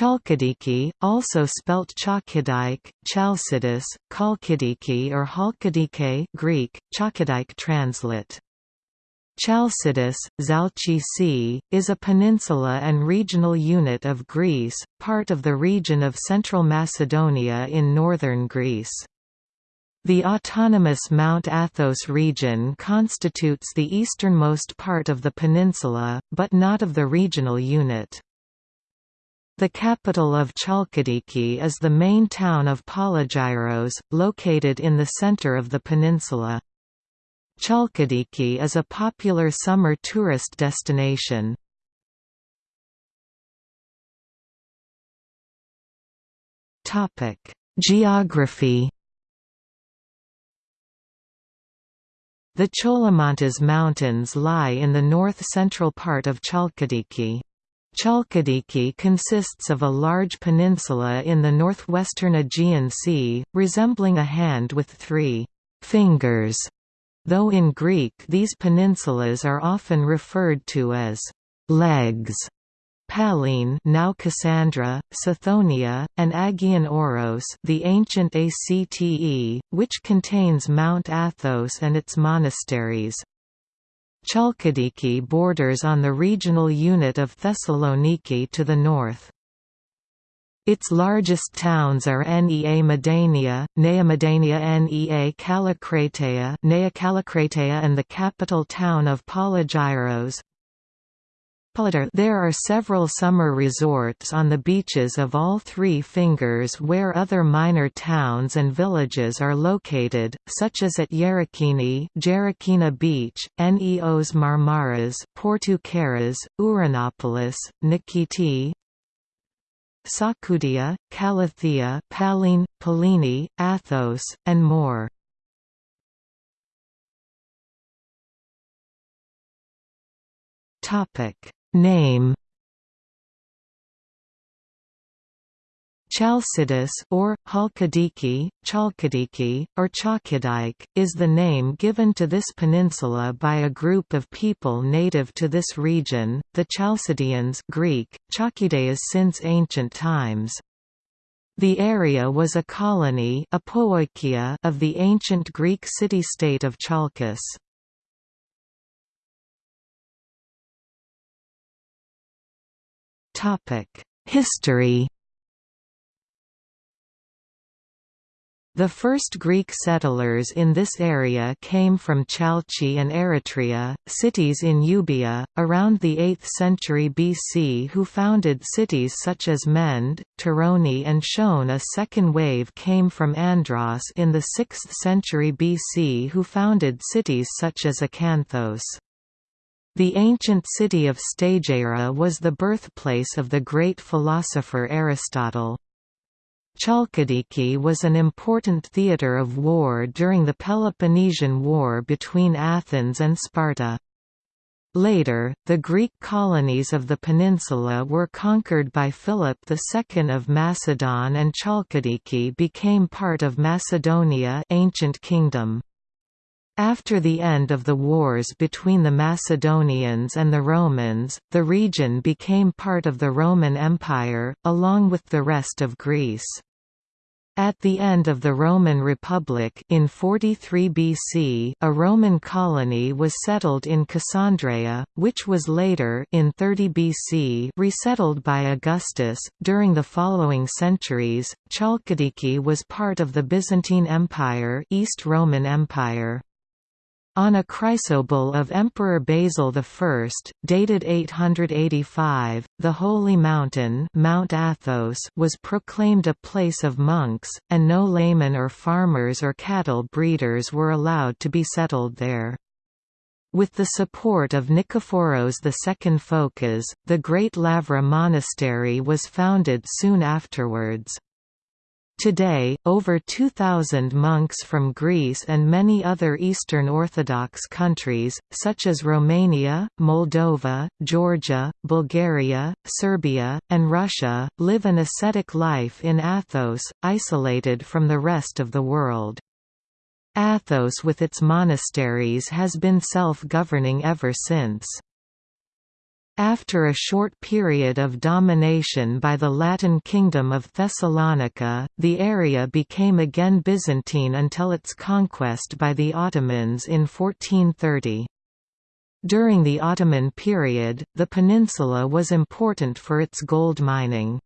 Chalkidiki, also spelt Chalkidike, Chalcidice, Chalkidiki or Halkidike Greek, Chalkidike translate. Chalcidice, Zalchi Sea, is a peninsula and regional unit of Greece, part of the region of Central Macedonia in northern Greece. The autonomous Mount Athos region constitutes the easternmost part of the peninsula, but not of the regional unit. The capital of Chalkidiki is the main town of Polygyros, located in the center of the peninsula. Chalkidiki is a popular summer tourist destination. Geography The Cholomontes Mountains lie in the north-central part of Chalkidiki. Chalkidiki consists of a large peninsula in the northwestern Aegean Sea, resembling a hand with three «fingers», though in Greek these peninsulas are often referred to as «legs». Pallene now Cassandra, Sithonia, and Agion Oros the ancient Acte, which contains Mount Athos and its monasteries, Chalkidiki borders on the regional unit of Thessaloniki to the north. Its largest towns are Nea Moudania, Nea Moudania Nea Kallikrateia, Nea Kallikrateia and the capital town of Polygyros, there are several summer resorts on the beaches of all three fingers where other minor towns and villages are located, such as at Yerikini Jerakina Beach, Neos Marmaras, Portoukeras, Uranopolis, Nikiti, Psakoudia, Kallithea Pallene, Pallini, Athos, and more. Topic Name Chalcidice or Halkidiki, Chalkidiki, or Chalkidike, is the name given to this peninsula by a group of people native to this region, the Chalcidians Greek, Chalkidaeans since ancient times. The area was a colony of the ancient Greek city-state of Chalkis. History The first Greek settlers in this area came from Chalchi and Eretria, cities in Euboea, around the 8th century BC who founded cities such as Mend, Toroni and Shone. A second wave came from Andros in the 6th century BC who founded cities such as Acanthos. The ancient city of Stagira was the birthplace of the great philosopher Aristotle. Chalkidiki was an important theatre of war during the Peloponnesian War between Athens and Sparta. Later, the Greek colonies of the peninsula were conquered by Philip II of Macedon and Chalkidiki became part of Macedonia ancient kingdom. After the end of the wars between the Macedonians and the Romans, the region became part of the Roman Empire, along with the rest of Greece. At the end of the Roman Republic in 43 BC, a Roman colony was settled in Cassandreia, which was later in 30 BC resettled by Augustus. During the following centuries, Chalkidiki was part of the Byzantine Empire, East Roman Empire. On a chrysobull of Emperor Basil I, dated 885, the Holy Mountain Mount Athos was proclaimed a place of monks, and no laymen or farmers or cattle breeders were allowed to be settled there. With the support of Nikephoros II Phokas, the Great Lavra Monastery was founded soon afterwards. Today, over 2,000 monks from Greece and many other Eastern Orthodox countries, such as Romania, Moldova, Georgia, Bulgaria, Serbia, and Russia, live an ascetic life in Athos, isolated from the rest of the world. Athos with its monasteries has been self-governing ever since. After a short period of domination by the Latin Kingdom of Thessalonica, the area became again Byzantine until its conquest by the Ottomans in 1430. During the Ottoman period, the peninsula was important for its gold mining.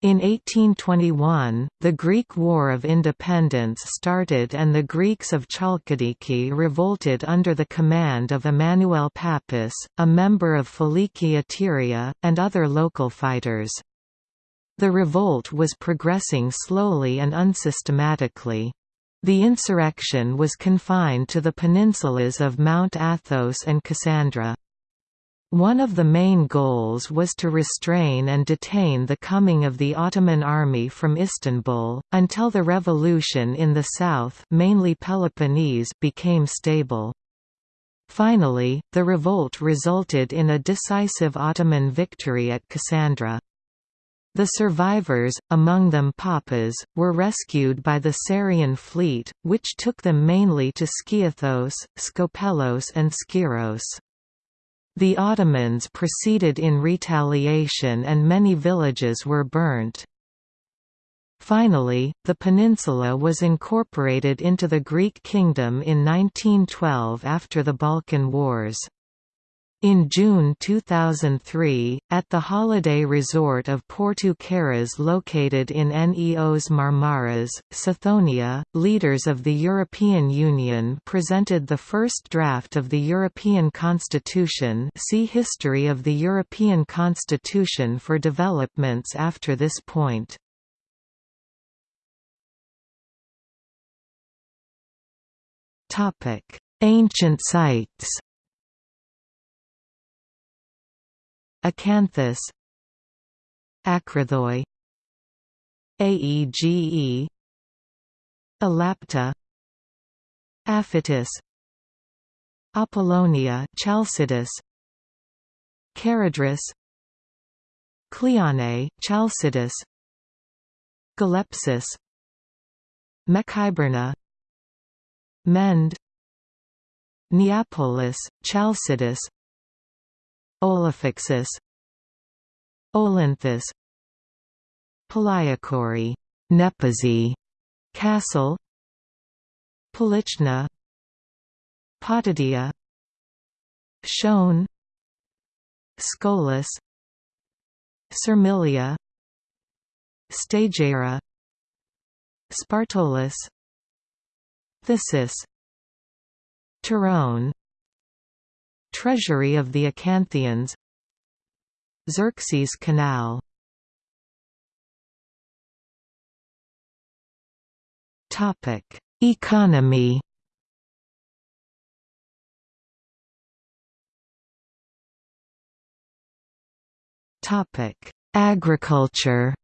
In 1821, the Greek War of Independence started and the Greeks of Chalkidiki revolted under the command of Emmanuel Pappas, a member of Filiki Eteria, and other local fighters. The revolt was progressing slowly and unsystematically. The insurrection was confined to the peninsulas of Mount Athos and Cassandra. One of the main goals was to restrain and detain the coming of the Ottoman army from Istanbul, until the revolution in the south mainly Peloponnese became stable. Finally, the revolt resulted in a decisive Ottoman victory at Cassandra. The survivors, among them Papas, were rescued by the Psarian fleet, which took them mainly to Skiathos, Skopelos and Skyros. The Ottomans proceeded in retaliation and many villages were burnt. Finally, the peninsula was incorporated into the Greek kingdom in 1912 after the Balkan Wars. In June 2003, at the holiday resort of Porto Carras located in Neos Marmaras, Sithonia, leaders of the European Union presented the first draft of the European Constitution see History of the European Constitution for developments after this point. Ancient sites Acanthus Akrathoi Aege Elapta Aphytis Apollonia chalcidus Charadris Cleone chalcidus Galepsis Mekhyberna Mend Neapolis Chalcidice Olophyxus Olynthus Paliakori Nepozi Castle. Polichna Potidia. Shone. Scolis Sermilia. Stagera Spartolus. Thysis. Tyrone Treasury of the Acanthians. Xerxes Canal. Economy. Topic Agriculture.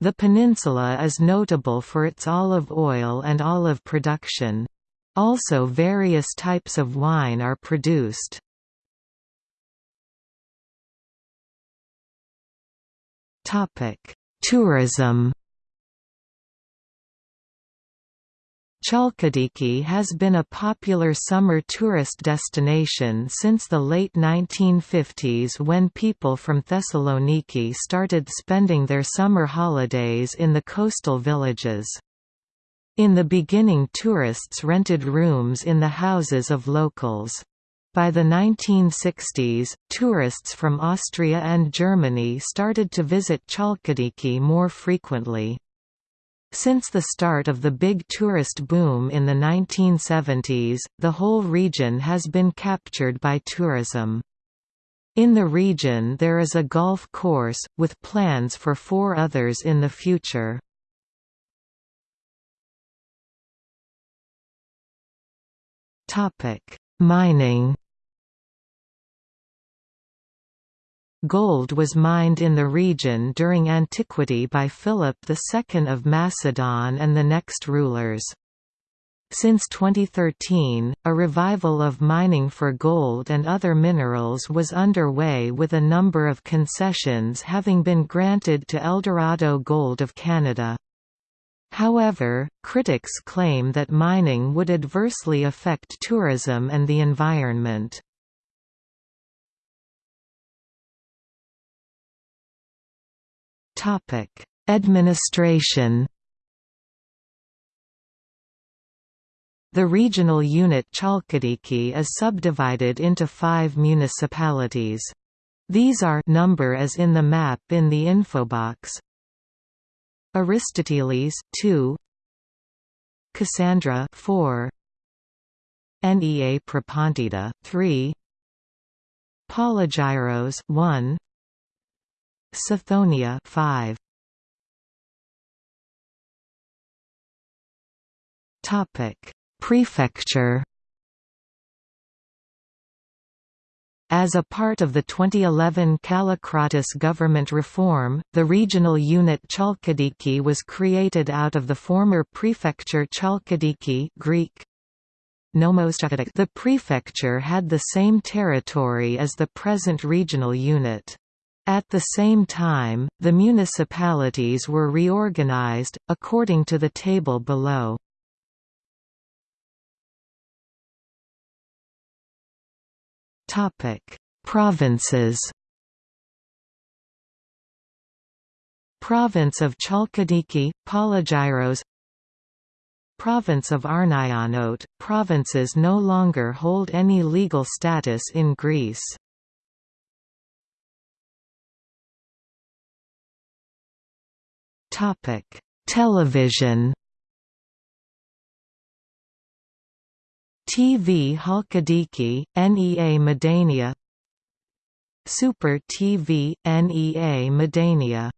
The peninsula is notable for its olive oil and olive production. Also various types of wine are produced. Tourism Chalkidiki has been a popular summer tourist destination since the late 1950s when people from Thessaloniki started spending their summer holidays in the coastal villages. In the beginning tourists rented rooms in the houses of locals. By the 1960s, tourists from Austria and Germany started to visit Chalkidiki more frequently. Since the start of the big tourist boom in the 1970s, the whole region has been captured by tourism. In the region there is a golf course, with plans for four others in the future. Mining Gold was mined in the region during antiquity by Philip II of Macedon and the next rulers. Since 2013, a revival of mining for gold and other minerals was underway with a number of concessions having been granted to Eldorado Gold of Canada. However, critics claim that mining would adversely affect tourism and the environment. Administration The regional unit Chalkidiki is subdivided into five municipalities. These are number as in the map in the infobox. Aristoteles 2 Cassandra 4 Nea Propontida 3 Polygyros 1 Sithonia 5 Topic. Prefecture As a part of the 2011 Kallikratis government reform, the regional unit Chalkidiki was created out of the former prefecture Chalkidiki Greek. The prefecture had the same territory as the present regional unit. At the same time, the municipalities were reorganized, according to the table below. Provinces Province of Chalkidiki, Polygyros Province of Arnaionote, provinces no longer hold any legal status in Greece. Television. TV Halkidiki, NEA Moudania. Super TV, NEA Moudania.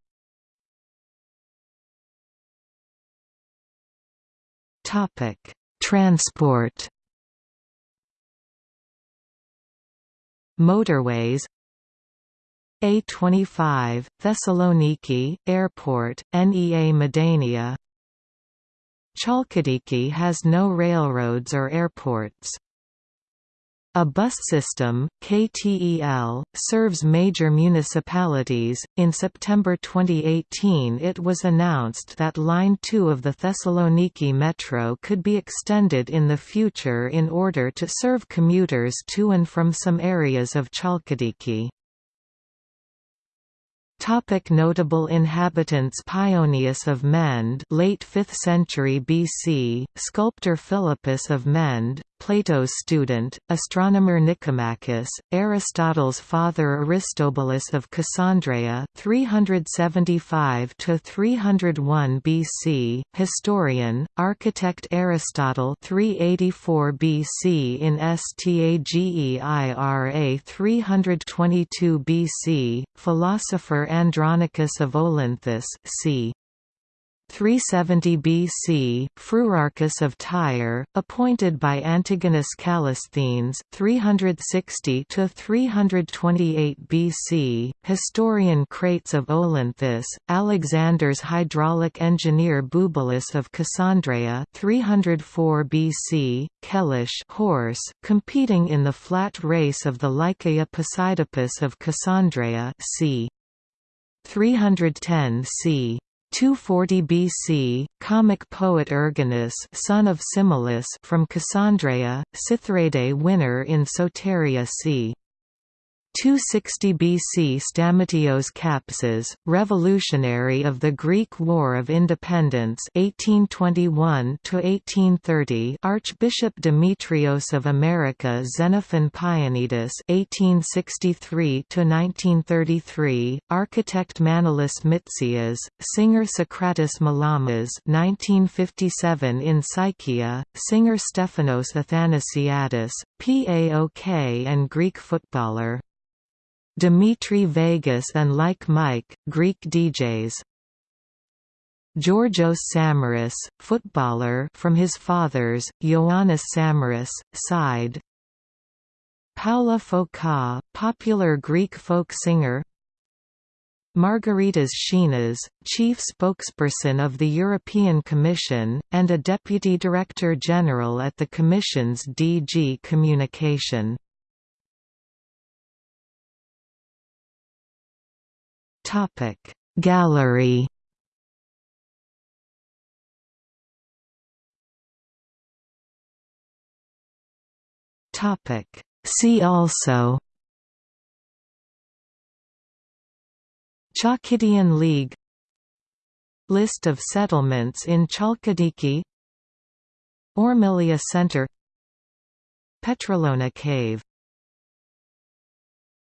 Transport. Motorways. A25, Thessaloniki, Airport, NEA Moudania Chalkidiki has no railroads or airports. A bus system, KTEL, serves major municipalities. In September 2018, it was announced that Line 2 of the Thessaloniki Metro could be extended in the future in order to serve commuters to and from some areas of Chalkidiki. Topic notable inhabitants Paeonius of Mende late 5th century BC, sculptor Philippus of Mende, Plato's student, astronomer Nicomachus, Aristotle's father Aristobulus of Cassandreia 375 to 301 BC, historian, architect Aristotle 384 BC in Stageira 322 BC, philosopher Andronicus of Olynthus c. 370 BC, Phrurarchus of Tyre, appointed by Antigonus Callisthenes 360 to 328 BC, historian Crates of Olynthus, Alexander's hydraulic engineer Bubalus of Cassandreia 304 BC, Kellish horse, competing in the flat race of the Lycaea Posidippus of Cassandreia c. 310 c. 240 BC, comic poet Erginus son of Simolis from Cassandreia, Cythrade winner in Soteria c. 260 BC Stamatios Kapsas, revolutionary of the Greek War of Independence 1821 Archbishop Demetrios of America Xenophon Paionidis 1863 architect Manolis Mitsias, singer Socrates Malamas 1957 in Psychia, singer Stephanos Athanasiadis, PAOK and Greek footballer Dimitri Vegas and Like Mike, Greek DJs. Georgios Samaras, footballer from his father's, Ioannis Samaras, side Paola Foka, popular Greek folk singer Margaritis Schinas, chief spokesperson of the European Commission, and a Deputy Director General at the Commission's DG Communication. Topic. Gallery Topic. See also Chalkidiki League List of settlements in Chalkidiki Ormelia Center Petralona Cave